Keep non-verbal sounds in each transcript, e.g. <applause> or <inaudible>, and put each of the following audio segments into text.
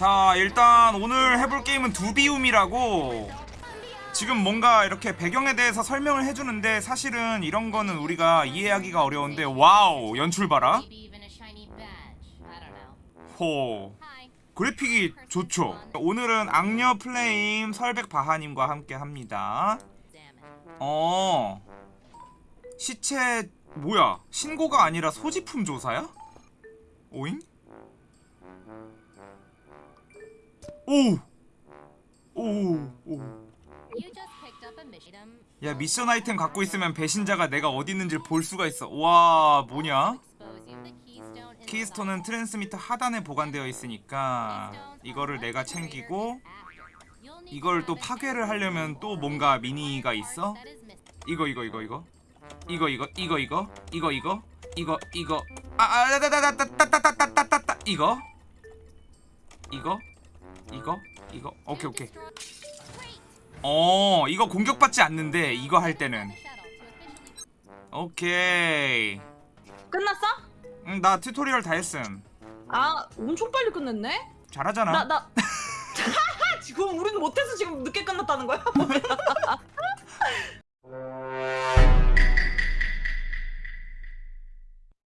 자 일단 오늘 해볼 게임은 Dubium이라고 지금 뭔가 이렇게 배경에 대해서 설명을 해주는데 사실은 이런 거는 우리가 이해하기가 어려운데 와우 연출 봐라. 호. 그래픽이 좋죠 오늘은 악녀 플레임 설백 바하님과 함께 합니다. 어 시체 뭐야 신고가 아니라 소지품 조사야? 오잉? 오! 오! 오. 야 미션 아이템 갖고 있으면 배신자가 내가 어디 있는지 볼 수가 있어 와 뭐냐? keystone은 transmitter 하단에 보관되어 있으니까 이거를 내가 챙기고 이걸 또 파괴를 하려면 또 뭔가 미니가 있어? 이거 이거 이거 이거 이거 이거 이거 이거 이거 이거 이거 이거 아아다다다다다다다다다 이거 이거 이거 이거 오케이 오케이. 어 이거 공격받지 않는데 이거 할 때는 오케이 끝났어? 응, 나 tutorial 다 했음 아 엄청 빨리 끝냈네. 잘하잖아 나 나. <laughs> 지금 우리는 못해서 지금 늦게 끝났다는 거야?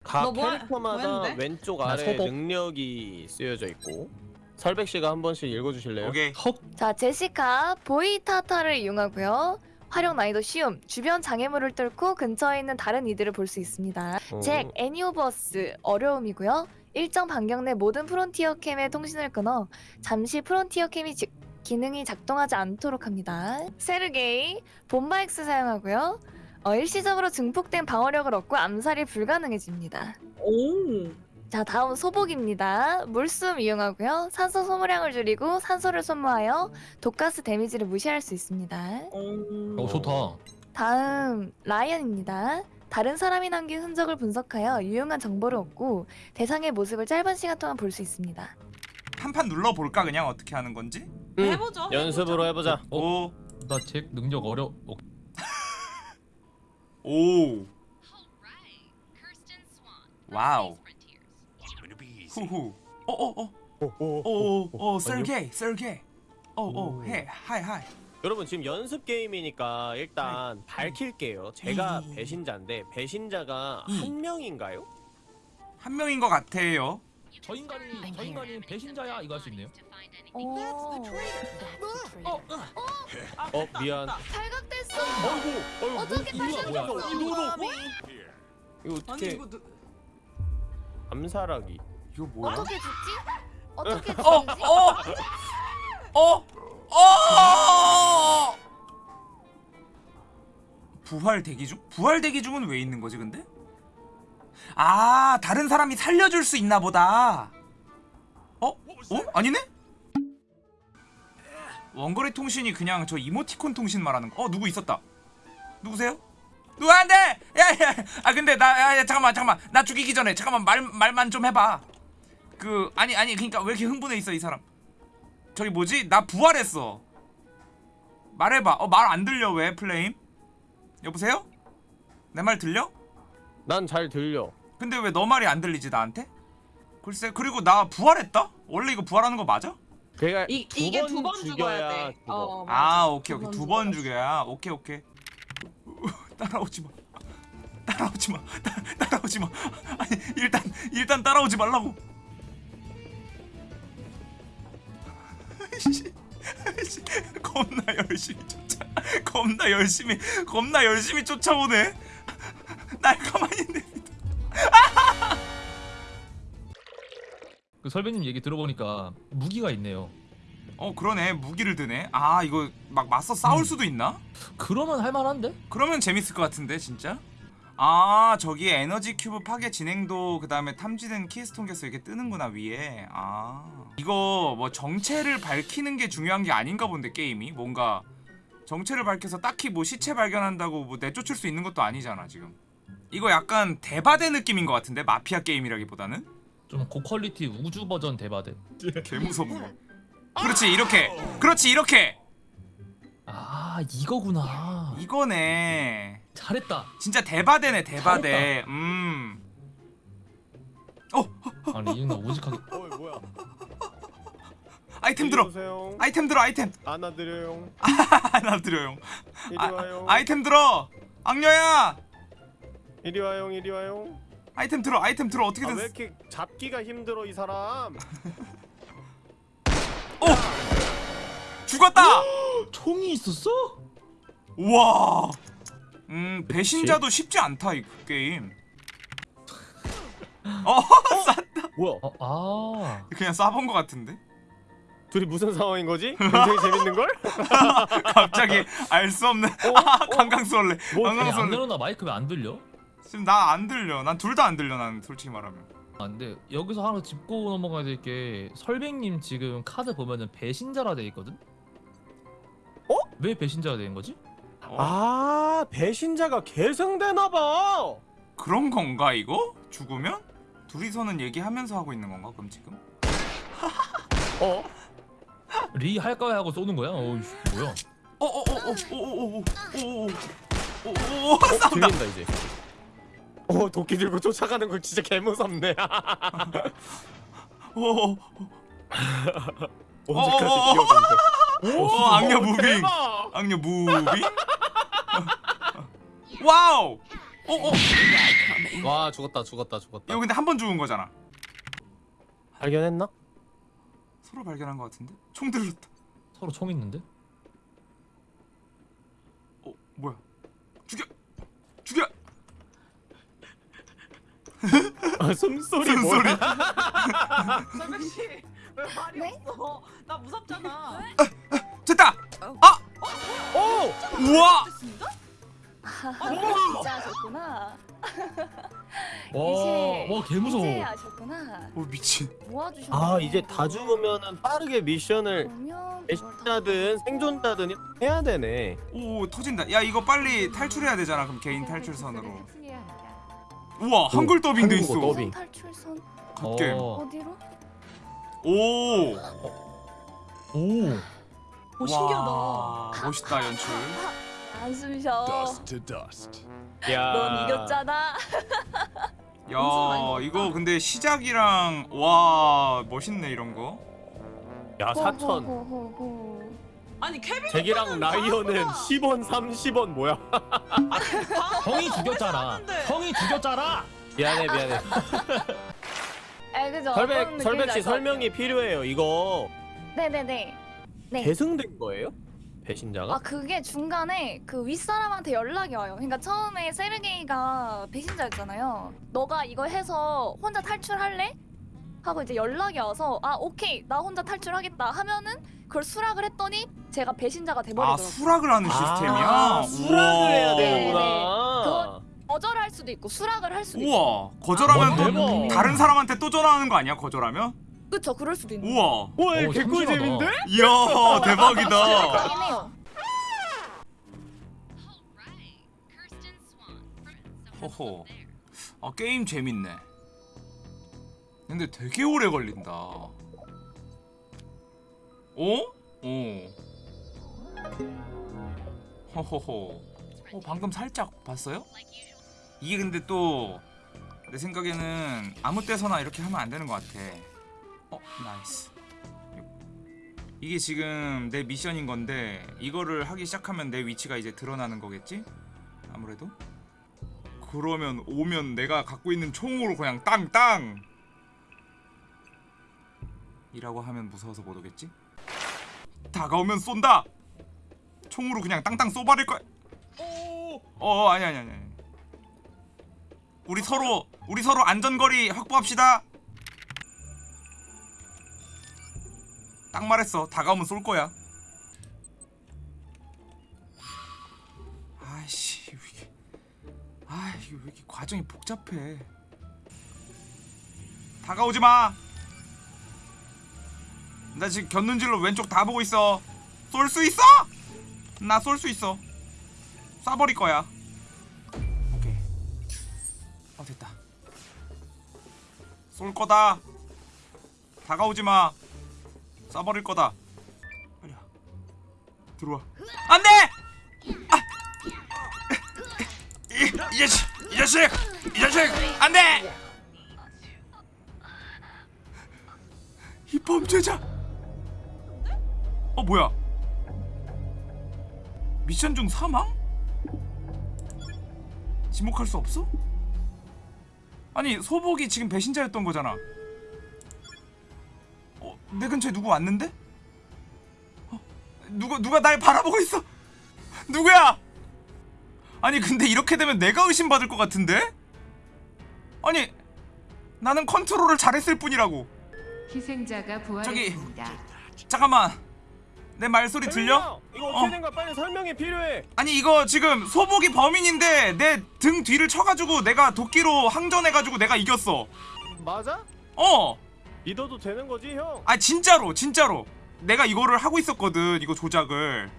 각너뭐 하- 캐릭터마다 뭐 했는데? 왼쪽 나 아래. 능력이 쓰여져 있고 설백 씨가 한 번씩 읽어주실래요? 오케이 헉 자, 제시카 보이타타를 이용하고요. 활용 난이도 쉬움, 주변 장애물을 뚫고 근처에 있는 다른 이들을 볼 수 있습니다. 어, 잭, 애니오버스, 어려움이고요. 일정 반경 내 모든 Frontier Cam의 통신을 끊어 잠시 Frontier Cam이 지- 기능이 작동하지 않도록 합니다. 세르게이, 봄바엑스 사용하고요. 어, 일시적으로 증폭된 방어력을 얻고 암살이 불가능해집니다. 오. 자 다음 소복입니다. 물숨 이용하고요. 산소 소모량을 줄이고 산소를 소모하여 독가스 데미지를 무시할 수 있습니다. 오. 어, 좋다 다음 라이언입니다. 다른 사람이 남긴 흔적을 분석하여 유용한 정보를 얻고 대상의 모습을 짧은 시간 동안 볼 수 있습니다. 한 판 눌러볼까 그냥 어떻게 하는 건지 음, 해보죠. 연습으로 해보자 어? 오나잭 능력 어려 어, 오 Alright. Kirsten Swan. 와우. 후후 어어어 오, 오오 셀게 셀게 오오 오. 해 하이 하이. 여러분 지금 연습 게임이니까 일단 밝힐게요. 제가 이. 배신자인데 배신자가 이. 한 명인가요? 한 명인 것 같아요. 저 인간이 저 인간이 배신자야 이거 할 수 있네요. Anything. 오, 어, 어. 미안. 발각됐어. 어이구 어이구 어떻게 뭐, 다시 이거 어떻게. 암살하기 이거 뭐야 어떻게 죽지? 어떻게 죽지? 어? 어? 어? 부활 대기 중? 부활 대기 중은 왜 있는 거지 근데? 아 다른 사람이 살려줄 수 있나 보다 어? 어? 아니네? 원거리 통신이 그냥 저 이모티콘 통신 말하는 거. 어 누구 있었다. 누구세요? 누구한테? 야야. 아 근데 나 야, 야, 잠깐만 잠깐만. 나 죽이기 전에 잠깐만 말 말만 좀 해봐. 그 아니 아니 그러니까 왜 이렇게 흥분해 있어 이 사람? 저기 뭐지? 나 부활했어. 말해봐. 어 말 안 들려 왜 플레임? 여보세요? 내 말 들려? 난 잘 들려 근데 왜 너 말이 안 들리지 나한테? 글쎄 그리고 나 부활했다? 원래 이거 부활하는 거 맞아? 그러니까 이 이게 두 번 죽어야 돼. 어. 아 오케이 오케이 번두번 죽여야 오케이 오케이 <laughs> 따라오지 마 따라오지 마 따, 따라오지 마 아니 일단 일단 따라오지 말라고 씨, 씨, 겁나 열심히 쫓아. 겁나 열심히 겁나 열심히 쫓아오네. 날 가만히 있네 그 설백님 얘기 들어보니까 무기가 있네요. 어 그러네. 무기를 드네. 아 이거 막 맞서 싸울 음. 수도 있나? 그러면 할만한데? 그러면 재밌을 것 같은데 진짜? 아 저기 에너지 큐브 파괴 진행도 그 다음에 탐지된 keystone 개수 이렇게 뜨는구나 위에. 아 이거 뭐 정체를 밝히는 게 중요한 게 아닌가 본데 게임이? 뭔가 정체를 밝혀서 딱히 뭐 시체 발견한다고 뭐 내쫓을 수 있는 것도 아니잖아 지금. 이거 약간 대바대 느낌인 것 같은데 마피아 게임이라기보다는? 좀 고퀄리티 우주 버전 대바대. <laughs> 개무섭네 그렇지 이렇게. 그렇지 이렇게. 아 이거구나. 이거네. 잘했다. 진짜 대바대네 대바대. 음. 아니 이 인간 오직하게. 어 뭐야 아이템 들어 오세요. 아이템 들어 아이템 안아드려요. 하나 <laughs> 드려요 이리 아, 와요. 아 이템 들어 악녀야 이리 와요. 이리 와요. 아이템 들어 아이템 들어 아, 어떻게든 왜 이렇게 잡기가 힘들어 이 사람? <laughs> 죽었다 총이 있었어? 우와 음 배신자도 쉽지 않다 이 게임 <laughs> 어 쌌다 뭐야? 어, 아. 그냥 쏴본 것 같은데 둘이 무슨 상황인 거지? 굉장히 재밌는 걸? <laughs> 갑자기 알 수 없는 어? 아 뭐, 안 강강수월래 내려나 마이크 왜 안 들려? 지금 나 안 들려 난 둘 다 안 들려 난 솔직히 말하면 아 근데 여기서 하나 짚고 넘어가야 될 게 설백님 지금 카드 보면은 배신자라 돼 있거든? 어? 왜 배신자가 된 거지? 어? 아 배신자가 계승되나 봐. 그런 건가 이거 죽으면 둘이서는 얘기하면서 하고 있는 건가 그럼 지금 어? 리 할까요 하고 쏘는 거야? 어이 뭐야? 어어어어어어어어어어어 어? 들린다 이제. 어 도끼 들고 쫓아가는 거 진짜 개 무섭네. 언제까지 어어어어. 기어가는데? 어, 악녀 moving 대박! 악녀 moving 와우 어어 와 죽었다 죽었다 죽었다. 이거 근데 한 번 죽은 거잖아 발견했나? 서로 발견한 것 같은데 총 들렸다 서로 총 있는데? 어 뭐야 죽여 죽여 <laughs> 아 숨소리 숨소리 뭐야? 설백 씨 왜 말이 네? 없어? 나 무섭잖아. 됐다 오! 우와 진짜? 진짜 하셨구나. 와, 와 개무서워. 이제 하셨구나. 오 미친 모아주셨네. 아 이제 다 죽으면은 빠르게 미션을 배신자든 생존자든 해야 되네. 오 터진다 야 이거 빨리 탈출해야 되잖아 그럼 개인 탈출선으로 우와 한글 더빙 돼 있어 한국어 더빙. 탈출선 갓게임 어. 어디로? 오 오. 오 신기하다. 와, 멋있다 연출 한숨 쉬어. 야. 넌 이겼잖아. 야 이거 근데 시작이랑 와 멋있네 이런 거야 사천. 호호호호호. 아니 케빈 잭이랑 라이언은 10원 30원 뭐야? 형이 죽였잖아. 형이 죽였잖아. 미안해 미안해. 아 그죠. 설백 느낌인지 설백 알것 씨 설명이 필요해요. 이거. 네네네. 네. 계승된 거예요? 배신자가? 아 그게 중간에 그 윗사람한테 연락이 와요. 그러니까 처음에 세르게이가 배신자였잖아요. 너가 이거 해서 혼자 탈출할래? 하고 이제 연락이 와서 아 오케이 나 혼자 탈출하겠다 하면은 그걸 수락을 했더니 제가 배신자가 아 돼버리더라고요. 수락을 하는 시스템이야 아, 수락을 해야 우와. 되는구나. 거절할 수도 있고 수락을 할 수도 있고. 우와 거절하면 아, 또 대박. 다른 사람한테 또 전화하는 거 아니야 거절하면 그쵸 그럴 수도 있는. 우와 와, 어, 이거 개꿀잼인데? 이야 대박이다. Friends. 호호 아 게임 재밌네 근데 되게 오래 걸린다 어? 어 호호호 어 방금 살짝 봤어요? 이게 근데 또 내 생각에는 아무 때서나 이렇게 하면 안 되는 것 같아. 어, nice. 이게 지금 내 미션인 건데 이거를 하기 시작하면 내 위치가 이제 드러나는 거겠지? 아무래도. 그러면 오면 내가 갖고 있는 총으로 그냥 땅땅. 이라고 하면 무서워서 못 오겠지? 다가오면 쏜다. 총으로 그냥 땅땅 쏘버릴 거야. 어 아니 아니 아니. 우리 서로 우리 서로 안전거리 확보합시다. 딱 말했어. 다가오면 쏠 거야. 아이씨 왜 이게 아 이게 왜 이렇게 과정이 복잡해. 다가오지 마. 나 지금 곁눈질로 왼쪽 다 보고 있어. 쏠 수 있어? 나 쏠 수 있어. 쏴버릴 거야. 오케이. 어 됐다. 쏠 거다. 다가오지 마. 쏴버릴 거다. 빨리 와. 들어와. 안 돼! 아! 이, 이 자식! 이 자식! 이 자식! 안 돼! 이 범죄자! 어 뭐야? 미션 중 사망? 지목할 수 없어? 아니 소복이 지금 배신자였던 거잖아. 어, 내 근처에 누구 왔는데? 어, 누가 누가 날 바라보고 있어? 누구야? 아니 근데 이렇게 되면 내가 의심받을 것 같은데? 아니 나는 컨트롤을 잘했을 뿐이라고. 희생자가 저기. 부활했습니다. 잠깐만 내 말소리 들려? 형, 이거 어떻게 어. 된 거야? 빨리 설명이 필요해. 아니 이거 지금 소복이 범인인데 내 등 뒤를 쳐가지고 내가 도끼로 항전해가지고 내가 이겼어 맞아? 어! 믿어도 되는 거지, 형? 아 진짜로 진짜로 내가 이거를 하고 있었거든 이거 조작을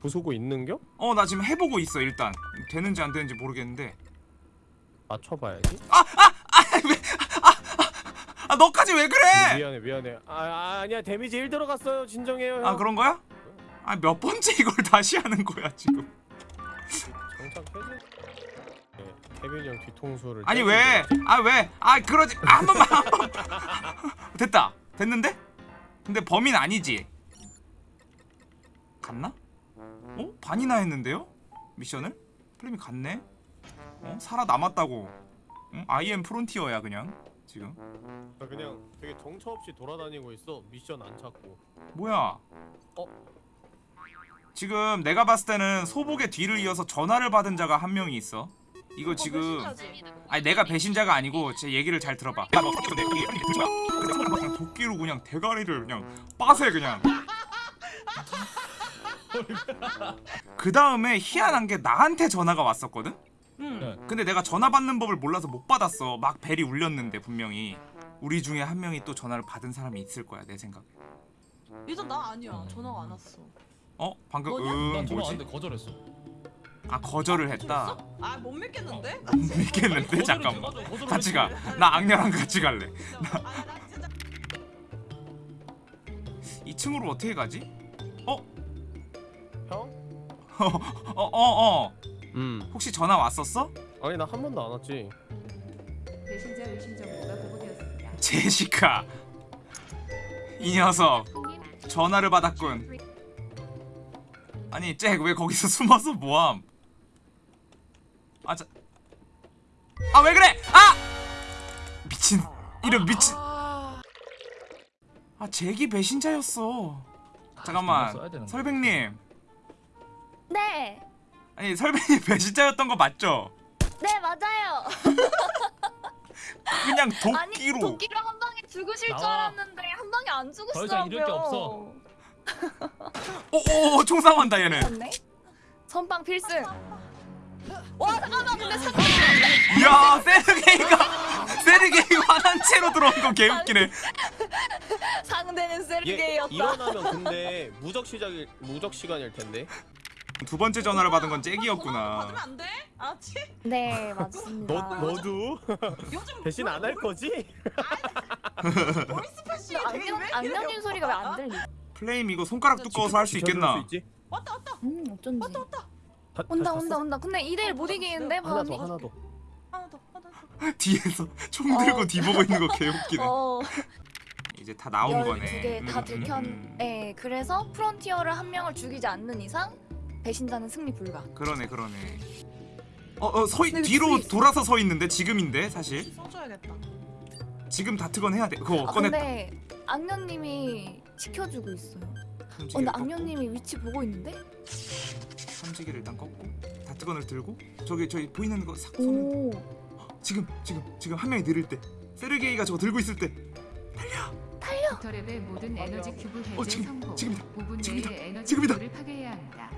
부수고 있는겨? 어 나 지금 해보고 있어 일단 되는지 안 되는지 모르겠는데 맞춰봐야지. 아 너까지 왜 그래 미안해, 미안해. 아, 아 아 니야 데미지 1 들어갔어요. 진정해요, 형. 아 그런 거야? 아 몇 번째 이걸 <laughs> 다시 하는 거야 지금 정착 해제. 네, 케빈 형 뒤통수를. 아니 왜? 아 왜? 아 그러지 아, 한 번만 한 번. <laughs> 됐다 됐는데? 근데 범인 아니지? 갔나? 어? 반이나 했는데요? 미션을? 플레임이 갔네? 어? 살아남았다고 응? 아이엠 프론티어야 그냥 지금 나 그냥 되게 정처 없이 돌아다니고 있어. 미션 안 찾고. 뭐야 어? 지금 내가 봤을 때는 소복의 뒤를 이어서 전화를 받은 자가 한 명이 있어 이거 지금 배신자지. 아니 내가 배신자가 아니고 제 얘기를 잘 들어봐. 그냥 도끼로 그냥 대가리를 그냥 빠세 그냥. <laughs> 그 다음에 희한한 게 나한테 전화가 왔었거든. 응. 네. 근데 내가 전화 받는 법을 몰라서 못 받았어. 막 벨이 울렸는데 분명히 우리 중에 한 명이 또 전화를 받은 사람이 있을 거야 내 생각에. 일단 나 아니야. 전화가 안 왔어. 어 방금 뭐냐? 응난 전화 뭐지? 왔는데 거절했어. 아 거절을 했다. 아, 못 믿겠는데? 못 믿겠는데 거절을 잠깐만. 같이 가. 했지. 나 악녀랑 같이 갈래. 아, 나 진짜 2층으로 어떻게 가지? 형? 어어 <laughs> 어, 어. 음. 혹시 전화 왔었어? 아니 나 한 번도 안 왔지. 배신자 의심 정보가 보고되었습니다. 제시카 이 녀석 전화를 받았군 아니 잭 왜 거기서 숨어서 뭐함 아 자 아 왜 그래 아 미친 이런 미친 아 잭이 배신자였어 잠깐만. 설백님 네. 아니 설백님 배신자였던 거 맞죠? 네 맞아요. 그냥 아니 도끼로 도끼로 한 방에 죽으실 줄 나와. 알았는데 한 방에 안더 죽으시더라고요. 이상 잃을 게 없어. 오오 총상한다 얘는 맞네. 선빵 필승. 와 잠깐만 근데 사... 이야 세르게이가 세르게이 화난 채로 들어온 거 개웃기네 상대는 얘 세르게이였다. 일어나면 근데 무적 시작일 무적 시간일 텐데. 두 번째 전화를 받은 건 잭이었구나 받으면 안 돼? 알았지? 네 맞습니다. 너 너도 요즘 배신 안 할 거지? 보이스패시 악령님 소리가 왜 안 들리? 플레임 이거 손가락 두꺼워서 할 수 있겠나 있지? 왔다 왔다 음 어쩐지. 왔다 왔다 다- 온다 다시 온다? 온다. 근데 2대1 못 이기는데 하나 바람이. 더 하나 더. 하나 더 하나 더 <laughs> 뒤에서 총 들고 어. 뒤 보고 있는 거 개웃기네 어. 이제 다 나온 거네 12개 다 음, 들켰. 음, 네 그래서 프론티어를 한 명을 죽이지 않는 이상 배신자는 승리 불가. 음. 그러네 그러네 어어 서 근데 뒤로 뒤에 있어. 돌아서 서 있는데 지금인데 사실 써줘야겠다 지금 다트건 해야 돼 그거 아 꺼냈다 근데 악녀님이 지켜주고 있어요. 어, 근데 꺾고, 악녀님이 위치 보고 있는데? 삼지기를 일단 꺾고 다트건을 들고 저기 저기 보이는 거싹 오. 지금 지금 지금 한 명이 느릴 때 세르게이가 저거 들고 있을 때 깃털앱의 모든 에너지 큐브 해제 어, 지금, 성공. 지금이다. 5분 지금이다. 내에 에너지 지금이다. 큐브를 파괴해야 합니다.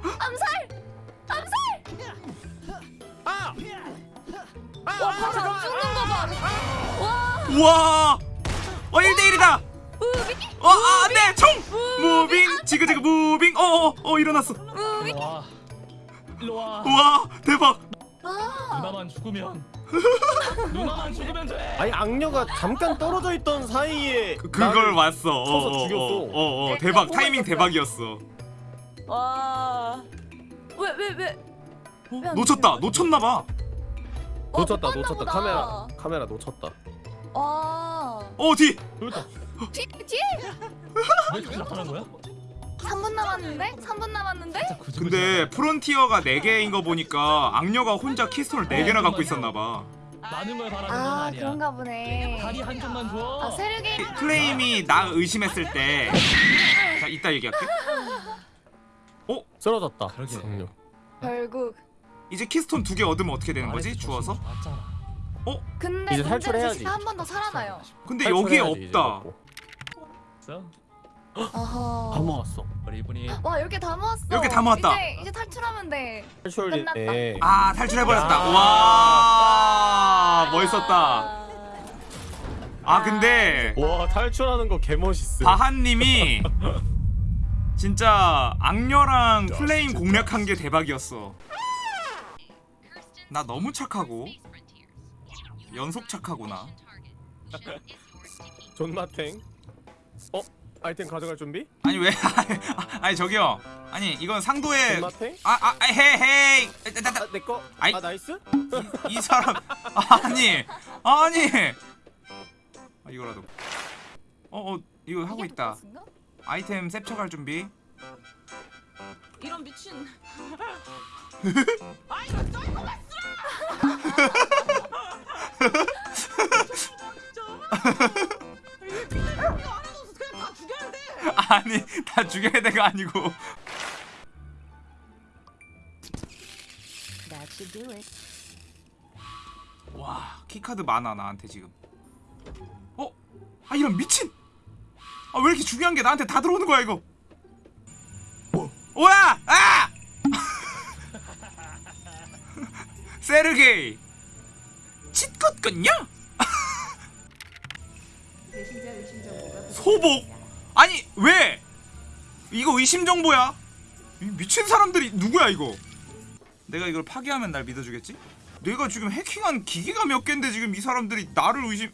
아! 와 바로 안 죽는 거 봐. 와. 우와 어 1대 1이다 어, 아, 안돼 총 moving 지그재그 moving 어 어어 어, 일어났어 일로 와. 일로 와. 우와 대박 아. 누나만 죽으면. <laughs> 누나만 죽으면 돼. 아니 악녀가 잠깐 떨어져 있던 사이에 그, 그걸 왔어 쳐서 죽였어. 어 어 대박 타이밍 대박이었어 와. 왜 왜 왜? 왜안 놓쳤다? 놓쳤나봐 어, 놓쳤다 놓쳤다 보다. 카메라 카메라 놓쳤다. 와. 어뒤 그렇다. 뒤 뒤. 왜 다시 나타난 거야? 3분 남았는데? 3분 남았는데? 근데 프론티어가 4개인 거 보니까 악녀가 혼자 키스톤을 4개나 갖고 있었나 봐. 많은 걸 바라는 건 아 아니야. 그런가 보네. 다리 한 쪽만 줘. 아 세르게이 플레임이 나 의심했을 때 자, 이따 얘기할게. 쓰러졌다. 그러게. 결국. 이제 keystone 두 개 얻으면 어떻게 되는 거지? 아래에서 주워서? 맞잖아. 근데 이제 탈출해야지. 한 번 더 살아나요. 근데 여기에 없다. 다. 모았어. 우리 이분이 와 이렇게 다 모았어. 이렇게 다 모았다. 이제, 이제 탈출하면 돼. 탈출 끝났다. 예. 아 탈출해 버렸다. 아. 와 멋있었다. 아 근데 와 탈출하는 거 개멋있어. 바한님이 <laughs> 진짜 악녀랑 플레임 공략한 게 대박이었어. 나 너무 착하고 연속 착하구나. <laughs> 존마탱. 어? 아이템 가져갈 준비? 아니 왜? <laughs> 아니 저기요. 아니 이건 상도의 존마탱? 아아 헤헤이 아, 내 거. 아이. 아, nice? 이, 이 사람 <laughs> 아니 아니 아, 이거라도 어어 어, 이거 하고 있다? 아이템 셉쳐갈 준비 이런 미친. 아 니 다 죽여야 돼가 아니고. 와 key card 많아 나한테 지금. 어? 아 이런 미친! 아 왜 이렇게 중요한 게 나한테 다 들어오는 거야 이거? 오야? 아! <laughs> 세르게이 정보가 <laughs> 소복? 아니 왜? 이거 의심 정보야. 이 미친 사람들이 누구야 이거? 내가 이걸 파괴하면 날 믿어주겠지? 내가 지금 해킹한 기계가 몇 갠데 지금 이 사람들이 나를 의심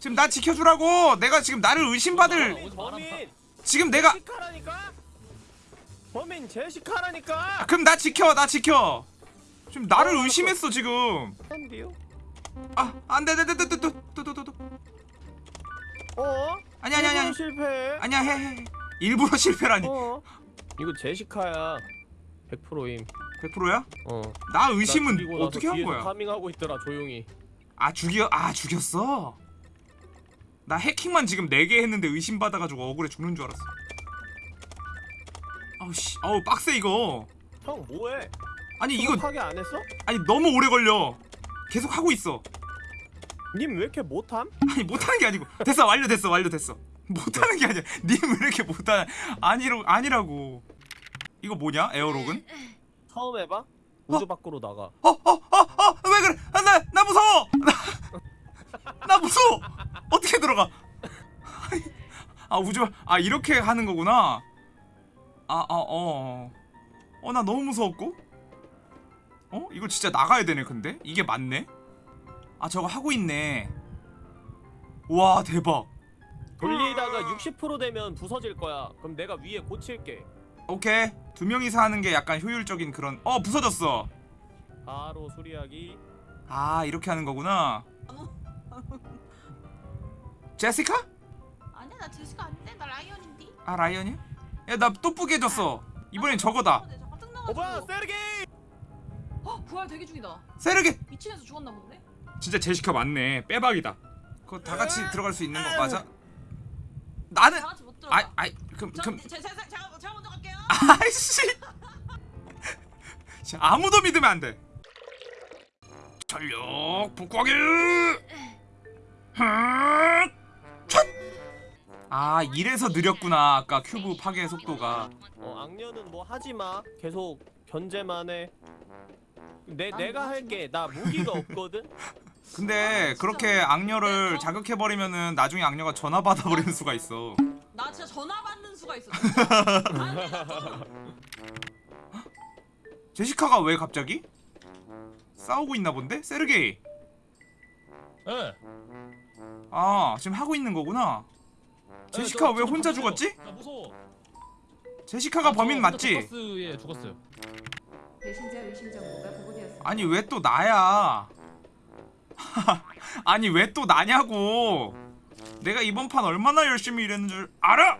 지금 나 지켜주라고! 내가 지금 나를 의심받을. 범인 지금 내가 제시카라니까? 범인 제시카라니까? 그럼 나 지켜 나 지켜. 지금 나를 의심했어 지금? 아 안돼 안돼 안돼 안돼 또또또또 어? 아니 아니 아니 아니 실패. 아니야 해 해 일부러 실패라니 어? 이거 제시카야. 100%임. 100%야? 어. 나나 의심은 나서 어떻게 한 거야? farming하고 있더라 조용히. 아 죽여 아 죽였어. 나 해킹만 지금 4개 했는데 의심 받아 가지고 억울해 죽는 줄 알았어. 아우 씨, 아우 빡세 이거. 형 뭐해? 아니 이거 안 했어? 아니 너무 오래 걸려. 계속 하고 있어. 님 왜 이렇게 못함? 아니 못하는 게 아니고 됐어 완료됐어 완료됐어. 못하는 게 아니야. <laughs> 님 왜 이렇게 못하? 아니로 아니라고. 이거 뭐냐 에어록은? 처음 해봐? 우주 밖으로 나가. 어 어 어 어 왜 그래? 아, 나 나 무서워. 나, 나 무서워. 어떻게 들어가? 아 우주 아 이렇게 하는 거구나. 아아 어. 어나 너무 무서웠고. 어 이거 진짜 나가야 되네 근데 이게 맞네. 아 저거 하고 있네. 와 대박. 돌리다가 60% 되면 부서질 거야. 그럼 내가 위에 고칠게. 오케이 두 명이서 하는 게 약간 효율적인 그런 어 부서졌어. 바로 수리하기. 아 이렇게 하는 거구나. 제시카? 아니야 나 제시가 아닌데 나 라이언인데. 아 라이언이야? 야나 또 뿌개졌어 이번엔 저거다 잠깐 뜬어 뭐야. 세르기! 어 부활 대기 중이다. 세르게 미친에서 죽었나 본데? 진짜 제시카 맞네 빼박이다 그거 다 같이 들어갈 수 있는 거 맞아? 나는 다 같이 못 들어가. 아 아이 그럼 저, 그럼 제, 제, 제, 제가 제가 먼저 갈게요. 아이씨 자, 아무도 믿으면 안 돼 전력 복구하기 아 이래서 느렸구나 아까 큐브 파괴 속도가 어 악녀는 뭐 하지 마. 계속 견제만 해. 내 내가 할게. 나 무기가 없거든. <laughs> 근데 그렇게 악녀를 자극해버리면은 나중에 악녀가 전화 받아버리는 수가 있어 나 진짜 전화 받는 수가 있어. <laughs> 아니, 나 제시카가 왜 갑자기? 싸우고 있나 본데? 세르게이 예. 아 지금 하고 있는 거구나 제시카 왜 혼자 죽었지? 나 무서워. 제시카가 범인 맞지? 포커스에 죽었어요. 배신자 의심 정보가. 아니 왜 또 나야 <laughs> 아니 왜 또 나냐고 내가 이번 판 얼마나 열심히 일했는 줄 알아?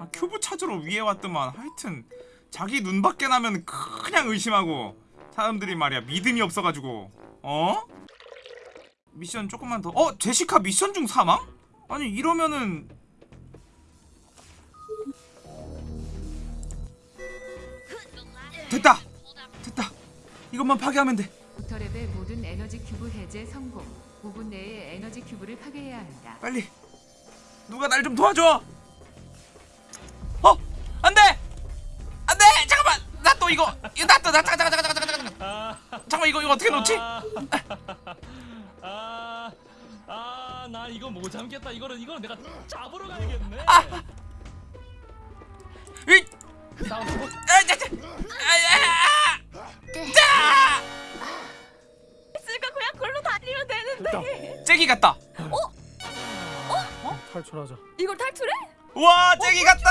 아 큐브 찾 찾으러 위에 왔더만 하여튼 자기 눈 밖에 나면 그냥 의심하고 사람들이 말이야 믿음이 없어가지고 어? 미션 조금만 더 어? 제시카 미션 중 사망? 아니 이러면은 이것만 파괴하면 돼. 부터랩의 모든 에너지 큐브 해제 성공. 5분 내에 에너지 cube를 파괴해야 합니다. 빨리. 누가 날 좀 도와줘. 어? 안 돼! 안 돼! 잠깐만! 나 또 이거. 이거 나또 나 잠깐 잠깐 잠깐 잠깐 잠깐 잠깐. 이거 이거 어떻게 놓지? 아, 아, 나 이거 못 참겠다. 이거는 이거는 내가 잡으러 가야겠네. 이 탈출하자 이걸 탈출해? 와 잭이 같다